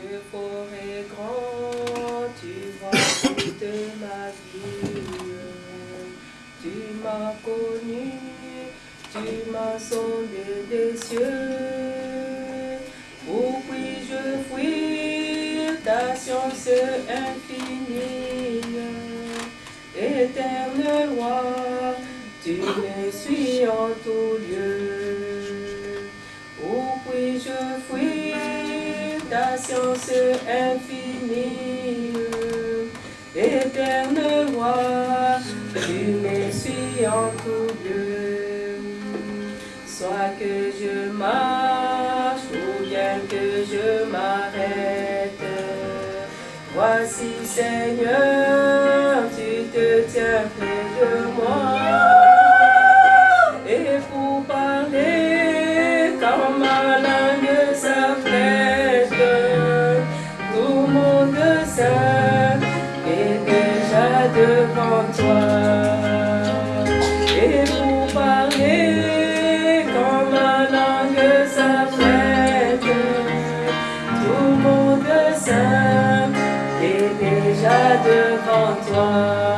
Dieu fort grand, tu vois toute ma vie. Tu m'as connu, tu m'as sondé des cieux. Où puis-je fuir ta science infinie? Éternel roi, tu me suis en tout lieu. Où puis-je fuir patience infinie. Éternel roi, tu me en tout lieu. Soit que je marche ou bien que je m'arrête, voici Seigneur. the contour.